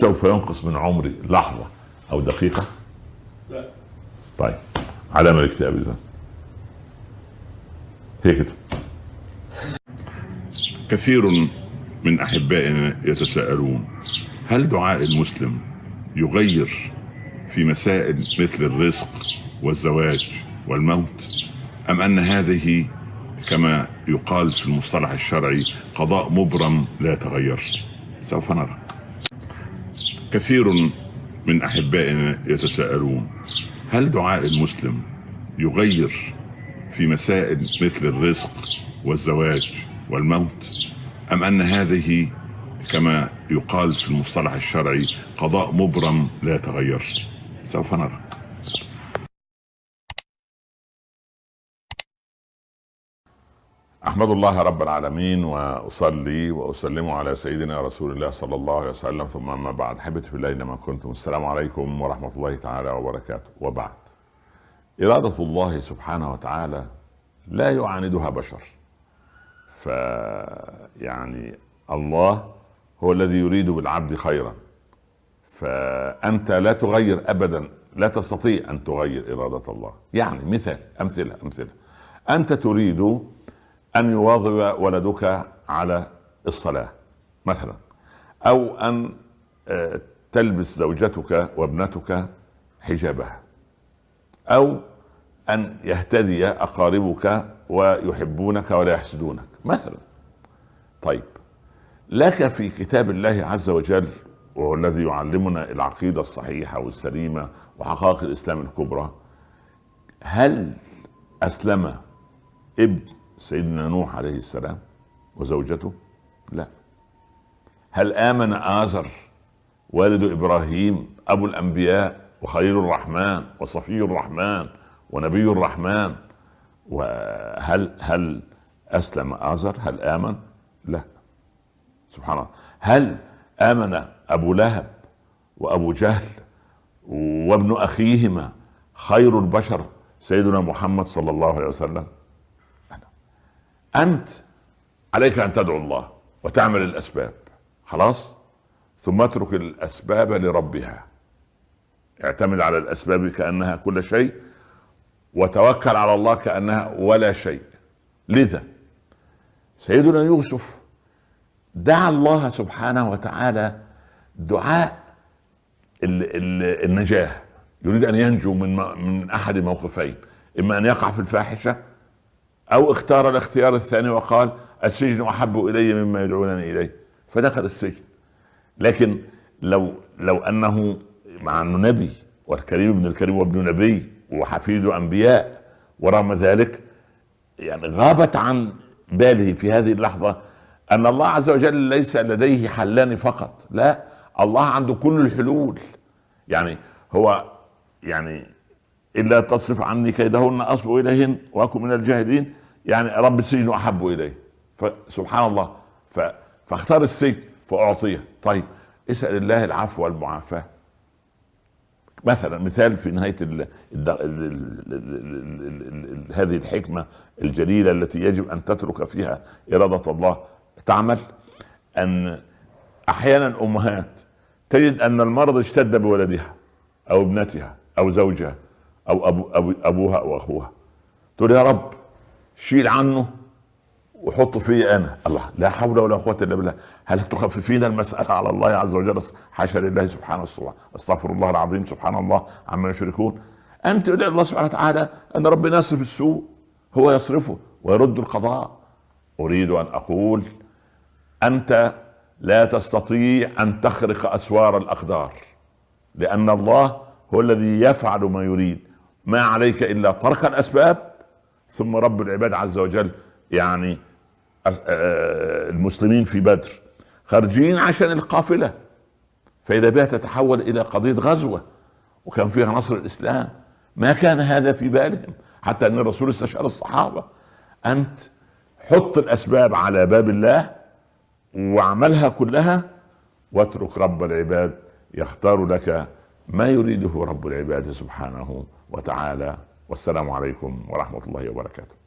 سوف ينقص من عمري لحظة أو دقيقة؟ لا. طيب علامة الاكتئاب إذا هي كده. كثير من أحبائنا يتساءلون هل دعاء المسلم يغير في مسائل مثل الرزق والزواج والموت؟ أم أن هذه كما يقال في المصطلح الشرعي قضاء مبرم لا يتغير؟ سوف نرى. كثير من أحبائنا يتساءلون هل دعاء المسلم يغير في مسائل مثل الرزق والزواج والموت أم أن هذه كما يقال في المصطلح الشرعي قضاء مبرم لا يتغير؟ سوف نرى. أحمد الله رب العالمين وأصلي وأسلم على سيدنا رسول الله صلى الله عليه وسلم. ثم أما بعد حبيبتي في الله اينما كنتم. السلام عليكم ورحمة الله تعالى وبركاته. وبعد إرادة الله سبحانه وتعالى لا يعاندها بشر. ف يعني الله هو الذي يريد بالعبد خيرا. فأنت لا تغير ابدا. لا تستطيع أن تغير إرادة الله. يعني مثال أمثلة أمثلة. أنت تريد أن يواظب ولدك على الصلاة مثلا. أو أن آه، تلبس زوجتك وابنتك حجابها. أو أن يهتدي أقاربك ويحبونك ولا يحسدونك مثلا. طيب. لك في كتاب الله عز وجل وهو الذي يعلمنا العقيدة الصحيحة والسليمة وحقائق الإسلام الكبرى هل أسلم ابن سيدنا نوح عليه السلام وزوجته؟ لا. هل آمن آزر والد إبراهيم أبو الأنبياء وخليل الرحمن وصفي الرحمن ونبي الرحمن؟ وهل هل أسلم آزر؟ هل آمن؟ لا. سبحان الله. هل آمن أبو لهب وأبو جهل وابن أخيهما خير البشر سيدنا محمد صلى الله عليه وسلم؟ أنت عليك أن تدعو الله وتعمل الأسباب. خلاص؟ ثم اترك الأسباب لربها. اعتمد على الأسباب كأنها كل شيء وتوكل على الله كأنها ولا شيء. لذا سيدنا يوسف دعا الله سبحانه وتعالى دعاء النجاة. يريد أن ينجو من من أحد موقفين إما أن يقع في الفاحشة أو اختار الاختيار الثاني وقال السجن أحب إلي مما يدعونني إليه. فدخل السجن. لكن لو لو أنه مع أنه نبي والكريم ابن الكريم وابن نبي وحفيد أنبياء ورغم ذلك يعني غابت عن باله في هذه اللحظة أن الله عز وجل ليس لديه حلان فقط. لا الله عنده كل الحلول. يعني هو يعني الا تصرف عني كيدهن اصب اليهن واكن من الجاهلين يعني رب السجن احب اليه فسبحان الله. فاختار السجن فاعطيه طيب اسال الله العفو والمعافاه مثلا مثال في نهايه ال ال ال هذه الحكمه الجليله التي يجب ان تترك فيها اراده الله تعمل ان أحيانا امهات تجد ان المرض اشتد بولدها أو ابنتها أو زوجها أو أبو أبو أبوها أو أخوها. تقول يا رب شيل عنه وحط في أنا. الله لا حول ولا قوة إلا بالله. هل تخففين المسألة على الله عز وجل؟ حاشا لله سبحانه وتعالى أستغفر الله العظيم. سبحان الله عما يشركون. أنت ادعي الله سبحانه وتعالى أن ربنا يصرف السوء هو يصرفه ويرد القضاء. أريد أن أقول أنت لا تستطيع أن تخرق أسوار الأقدار لأن الله هو الذي يفعل ما يريد. ما عليك إلا ترك الأسباب ثم رب العباد عز وجل يعني المسلمين في بدر خارجين عشان القافلة. فإذا بها تتحول إلى قضية غزوة وكان فيها نصر الإسلام ما كان هذا في بالهم حتى أن الرسول استشار الصحابة. أنت حط الأسباب على باب الله واعملها كلها واترك رب العباد يختار لك ما يريده رب العباد سبحانه وتعالى. والسلام عليكم ورحمة الله وبركاته.